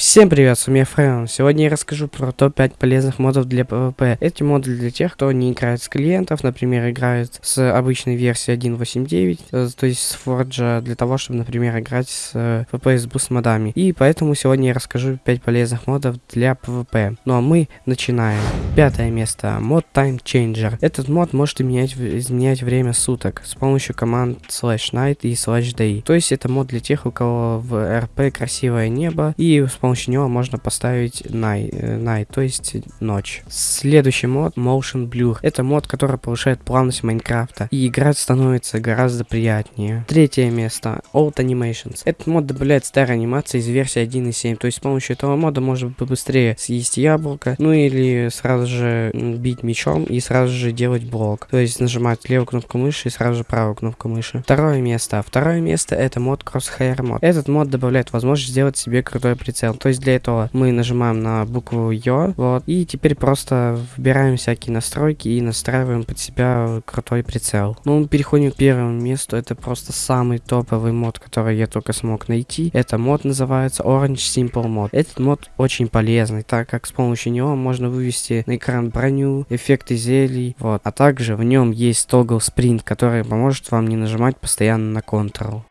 Всем привет, с вами Френ. Сегодня я расскажу про топ-5 полезных модов для PvP. Эти моды для тех, кто не играет с клиентов, например, играет с обычной версией 1.8.9, э, то есть с Forge, для того, чтобы, например, играть с PvP с boost модами. И поэтому сегодня я расскажу 5 полезных модов для PvP. Ну а мы начинаем. Пятое место. Мод Time Changer. Этот мод может изменять, изменять время суток с помощью команд slash night и slash day. То есть это мод для тех, у кого в RP красивое небо и с помощью помощью него можно поставить night, э, night, то есть ночь. Следующий мод Motion Blur. Это мод, который повышает плавность Майнкрафта, и играть становится гораздо приятнее. Третье место Old Animations. Этот мод добавляет старые анимации из версии 1.7, то есть с помощью этого мода можно быстрее съесть яблоко, ну или сразу же бить мечом и сразу же делать блок. То есть нажимать левую кнопку мыши и сразу же правую кнопку мыши. Второе место. Второе место это мод Crosshair мод. Этот мод добавляет возможность сделать себе крутой прицел. То есть для этого мы нажимаем на букву Ё, вот, и теперь просто выбираем всякие настройки и настраиваем под себя крутой прицел. Ну, переходим к первому месту, это просто самый топовый мод, который я только смог найти. Это мод называется Orange Simple Mod. Этот мод очень полезный, так как с помощью него можно вывести на экран броню, эффекты зелий, вот. А также в нем есть тогл спринт, который поможет вам не нажимать постоянно на Ctrl.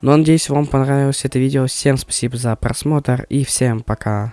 Ну, надеюсь, вам понравилось это видео. Всем спасибо за просмотр и всем пока.